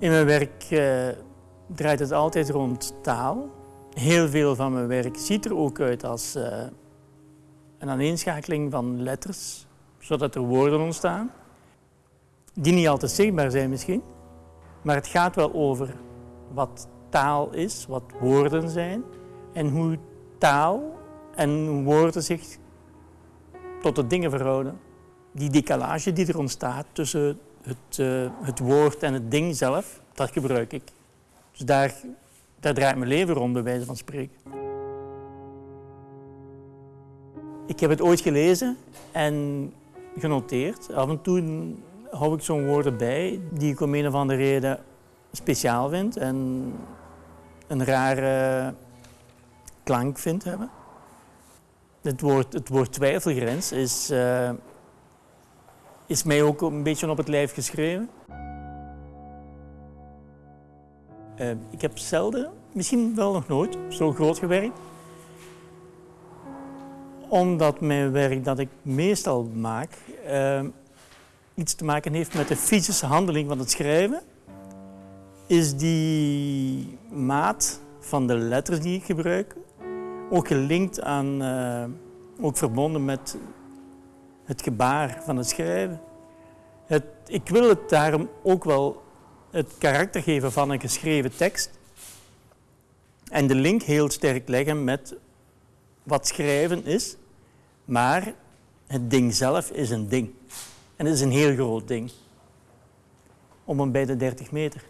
In mijn werk uh, draait het altijd rond taal. Heel veel van mijn werk ziet er ook uit als uh, een aaneenschakeling van letters, zodat er woorden ontstaan. Die niet altijd zichtbaar zijn misschien, maar het gaat wel over wat taal is, wat woorden zijn en hoe taal en woorden zich tot de dingen verhouden. Die decalage die er ontstaat tussen het, uh, het woord en het ding zelf, dat gebruik ik. Dus daar, draait mijn leven rond, bij wijze van spreken. Ik heb het ooit gelezen en genoteerd. Af en toe hou ik zo'n woorden bij die ik om een of andere reden speciaal vind en een rare klank vind hebben. Het woord, het woord twijfelgrens is, uh, is mij ook een beetje op het lijf geschreven. Uh, ik heb zelden, misschien wel nog nooit, zo groot gewerkt. Omdat mijn werk dat ik meestal maak uh, iets te maken heeft met de fysische handeling van het schrijven, is die maat van de letters die ik gebruik ook gelinkt aan, uh, ook verbonden met het gebaar van het schrijven. Het, ik wil het daarom ook wel het karakter geven van een geschreven tekst en de link heel sterk leggen met wat schrijven is, maar het ding zelf is een ding. En het is een heel groot ding. Om en bij de 30 meter.